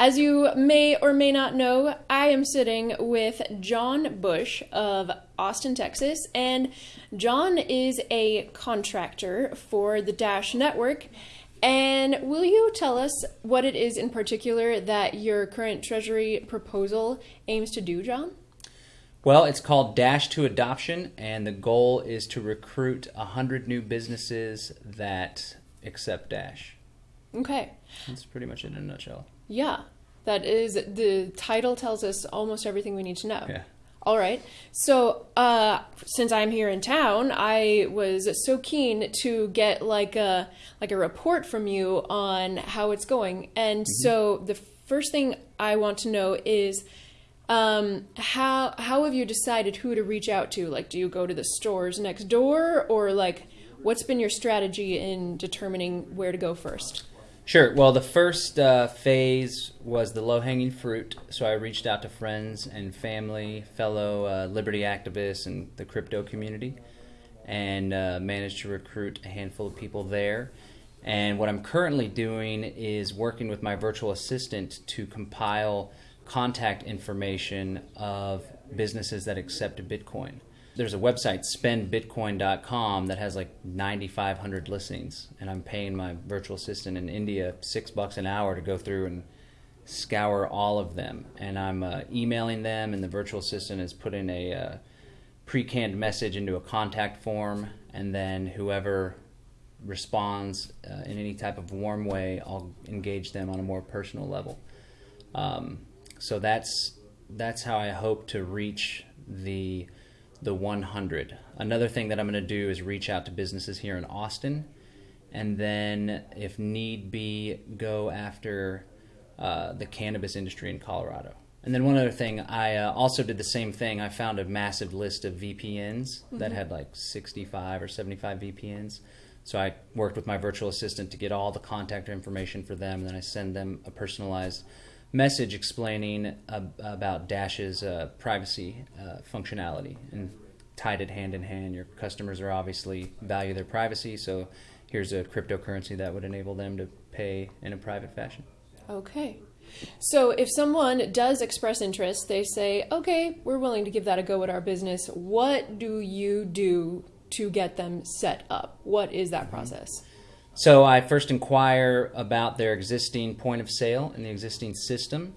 As you may or may not know, I am sitting with John Bush of Austin, Texas, and John is a contractor for the Dash Network. And will you tell us what it is in particular that your current Treasury proposal aims to do, John? Well, it's called Dash to Adoption, and the goal is to recruit 100 new businesses that accept Dash. Okay. That's pretty much it in a nutshell. Yeah, that is the title tells us almost everything we need to know. Yeah. All right. So, uh, since I'm here in town, I was so keen to get like a like a report from you on how it's going. And so, the first thing I want to know is um, how how have you decided who to reach out to? Like, do you go to the stores next door, or like, what's been your strategy in determining where to go first? Sure. Well, the first uh, phase was the low hanging fruit. So I reached out to friends and family, fellow uh, liberty activists, and the crypto community, and uh, managed to recruit a handful of people there. And what I'm currently doing is working with my virtual assistant to compile contact information of businesses that accept Bitcoin. There's a website, spendbitcoin.com, that has like 9,500 listings, and I'm paying my virtual assistant in India six bucks an hour to go through and scour all of them. And I'm uh, emailing them, and the virtual assistant is putting a uh, pre-canned message into a contact form, and then whoever responds uh, in any type of warm way, I'll engage them on a more personal level. Um, so that's that's how I hope to reach the the 100. Another thing that I'm going to do is reach out to businesses here in Austin, and then, if need be, go after uh, the cannabis industry in Colorado. And then one other thing, I uh, also did the same thing. I found a massive list of VPNs that had like 65 or 75 VPNs. So I worked with my virtual assistant to get all the contact information for them, and then I send them a personalized message explaining uh, about Dash's uh, privacy uh, functionality and tied it hand in hand. Your customers are obviously value their privacy, so here's a cryptocurrency that would enable them to pay in a private fashion. Okay. So if someone does express interest, they say, okay, we're willing to give that a go at our business. What do you do to get them set up? What is that process? So I first inquire about their existing point of sale and the existing system,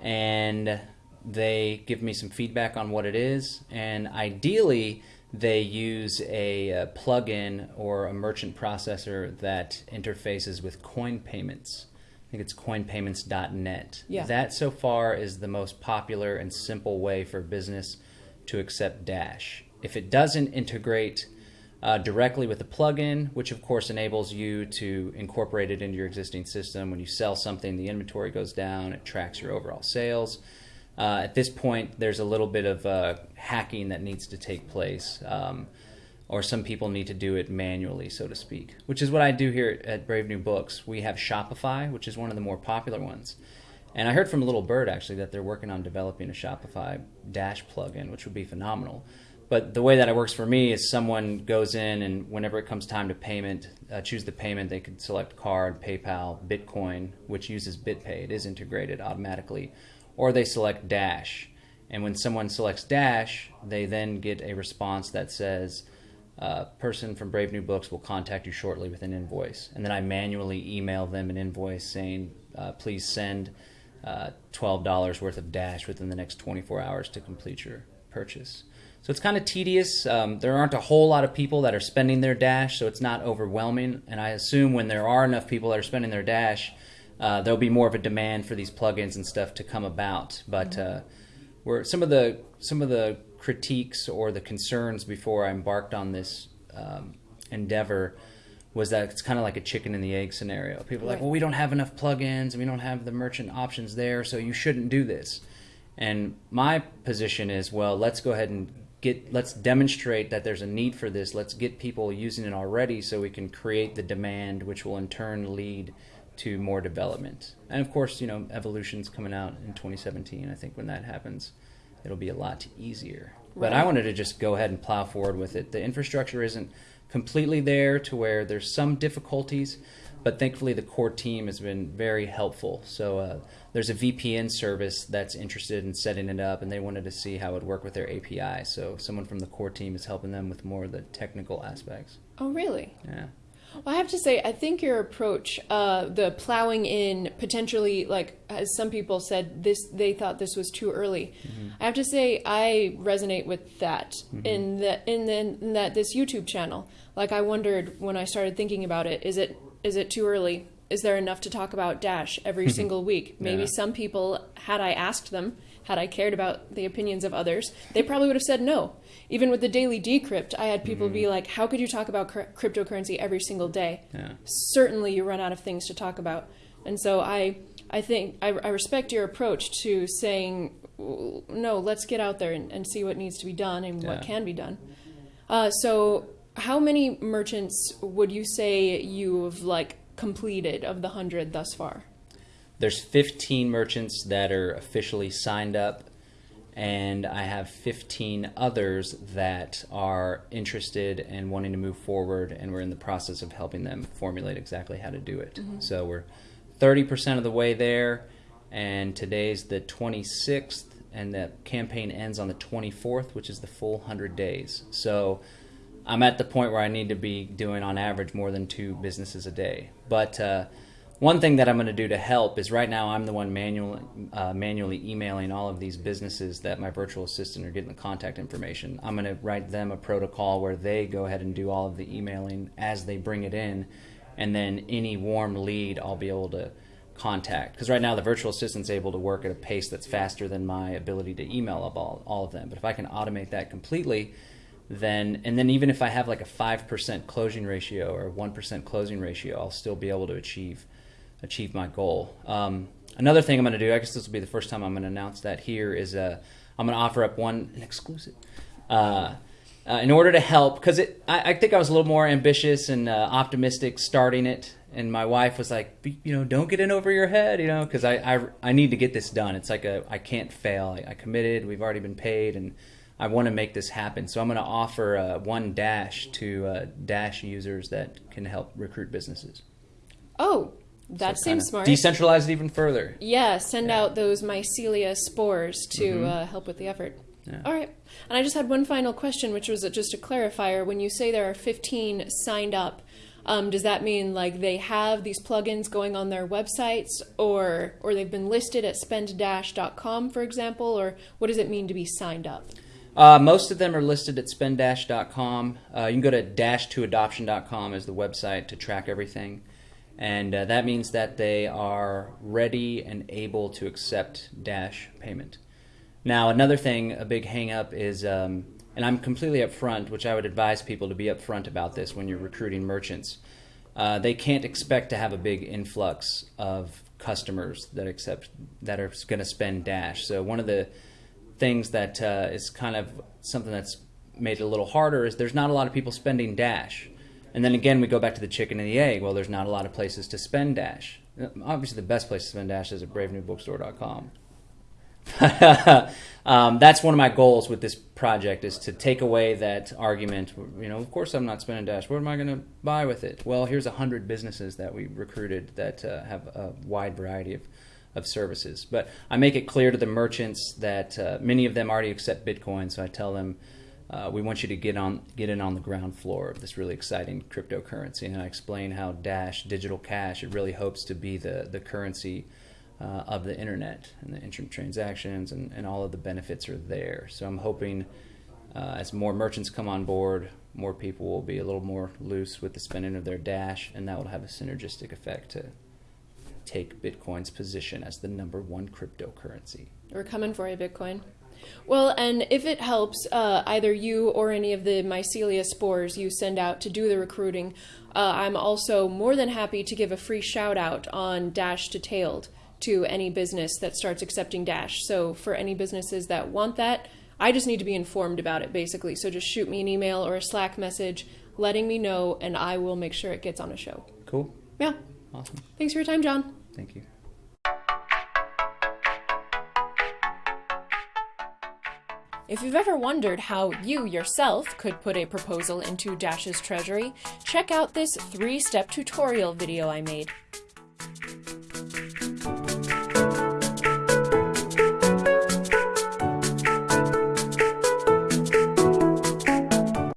and they give me some feedback on what it is. And ideally, they use a, uh plugin or a merchant processor that interfaces with coin payments. I think it's coinpayments.net. Yeah. That so far is the most popular and simple way for business to accept Dash. If it doesn't integrate uh, directly with the plugin, which of course enables you to incorporate it into your existing system. When you sell something, the inventory goes down, it tracks your overall sales. Uh, at this point, there's a little bit of uh, hacking that needs to take place, um, or some people need to do it manually, so to speak, which is what I do here at Brave New Books. We have Shopify, which is one of the more popular ones. And I heard from Little Bird actually that they're working on developing a Shopify Dash plugin, which would be phenomenal. But the way that it works for me is someone goes in and whenever it comes time to payment, uh, choose the payment. They could select card, PayPal, Bitcoin, which uses BitPay. It is integrated automatically, or they select Dash. And when someone selects Dash, they then get a response that says, uh, "Person from Brave New Books will contact you shortly with an invoice." And then I manually email them an invoice saying, uh, "Please send uh, twelve dollars worth of Dash within the next 24 hours to complete your purchase." So it's kind of tedious. Um, there aren't a whole lot of people that are spending their dash, so it's not overwhelming. And I assume when there are enough people that are spending their dash, uh, there'll be more of a demand for these plugins and stuff to come about. But uh, were some of the some of the critiques or the concerns before I embarked on this um, endeavor was that it's kind of like a chicken and the egg scenario. People are like, well, we don't have enough plugins and we don't have the merchant options there, so you shouldn't do this. And my position is, well, let's go ahead and get let's demonstrate that there's a need for this. Let's get people using it already so we can create the demand which will in turn lead to more development. And of course, you know, evolution's coming out in 2017. I think when that happens, it'll be a lot easier. But I wanted to just go ahead and plow forward with it. The infrastructure isn't completely there to where there's some difficulties, but thankfully the core team has been very helpful. So uh, there's a VPN service that's interested in setting it up, and they wanted to see how it would work with their API. So someone from the core team is helping them with more of the technical aspects. Oh, really? Yeah. Well, I have to say, I think your approach, uh, the plowing in potentially, like as some people said, this they thought this was too early. Mm-hmm. I have to say, I resonate with that mm-hmm. in that in, the, in that this YouTube channel. Like I wondered when I started thinking about it, is it is it too early? Is there enough to talk about Dash every single week? Maybe yeah. some people, had I asked them, had I cared about the opinions of others, they probably would have said no. Even with the daily decrypt, I had people mm-hmm. be like, "How could you talk about cr- cryptocurrency every single day?" Yeah. Certainly, you run out of things to talk about. And so I, I think I, I respect your approach to saying, "No, let's get out there and, and see what needs to be done and yeah. what can be done." Uh, so, how many merchants would you say you've like completed of the hundred thus far? There's 15 merchants that are officially signed up and I have 15 others that are interested and wanting to move forward, and we're in the process of helping them formulate exactly how to do it. Mm-hmm. So we're 30% of the way there, and today's the 26th, and the campaign ends on the 24th, which is the full 100 days. So I'm at the point where I need to be doing, on average, more than two businesses a day. But uh, one thing that I'm going to do to help is right now I'm the one manually uh, manually emailing all of these businesses that my virtual assistant are getting the contact information. I'm going to write them a protocol where they go ahead and do all of the emailing as they bring it in, and then any warm lead I'll be able to contact. Because right now the virtual assistant's able to work at a pace that's faster than my ability to email all, all of them. But if I can automate that completely, then and then even if I have like a five percent closing ratio or one percent closing ratio, I'll still be able to achieve achieve my goal. Um, another thing I'm going to do, I guess this will be the first time I'm going to announce that here, is uh, I'm going to offer up one an exclusive. Uh, uh, in order to help, because I, I, think I was a little more ambitious and uh, optimistic starting it, and my wife was like, you know, don't get in over your head, you know, because I, I, I need to get this done. It's like a I can't fail. I, I committed. We've already been paid, and I want to make this happen. So I'm going to offer uh, one dash to uh, dash users that can help recruit businesses. Oh, that so seems smart. Decentralize it even further. Yeah, send yeah. out those mycelia spores to mm-hmm. uh, help with the effort. Yeah. All right. And I just had one final question, which was just a clarifier. When you say there are 15 signed up, um, does that mean like they have these plugins going on their websites, or or they've been listed at spenddash.com, for example, or what does it mean to be signed up? Uh, most of them are listed at spenddash.com. Uh, you can go to dash2adoption.com as the website to track everything and uh, that means that they are ready and able to accept Dash payment. Now, another thing, a big hangup is, um, and I'm completely upfront, which I would advise people to be upfront about this when you're recruiting merchants. Uh, they can't expect to have a big influx of customers that accept that are going to spend Dash. So one of the things that uh, is kind of something that's made it a little harder is there's not a lot of people spending Dash. And then again, we go back to the chicken and the egg. Well, there's not a lot of places to spend Dash. Obviously, the best place to spend Dash is at bravenewbookstore.com. um, that's one of my goals with this project is to take away that argument. You know, of course I'm not spending Dash. What am I going to buy with it? Well, here's a hundred businesses that we recruited that uh, have a wide variety of, of services. But I make it clear to the merchants that uh, many of them already accept Bitcoin, so I tell them uh, we want you to get on get in on the ground floor of this really exciting cryptocurrency. And I explain how Dash digital cash it really hopes to be the the currency uh, of the internet and the instant transactions and, and all of the benefits are there. So I'm hoping uh, as more merchants come on board, more people will be a little more loose with the spending of their Dash, and that will have a synergistic effect to take Bitcoin's position as the number one cryptocurrency. We're coming for you, Bitcoin. Well, and if it helps, uh, either you or any of the mycelia spores you send out to do the recruiting, uh, I'm also more than happy to give a free shout out on Dash Detailed to any business that starts accepting Dash. So for any businesses that want that, I just need to be informed about it basically. So just shoot me an email or a Slack message letting me know, and I will make sure it gets on a show. Cool. Yeah. Awesome. Thanks for your time, John. Thank you. If you've ever wondered how you yourself could put a proposal into Dash's treasury, check out this three step tutorial video I made.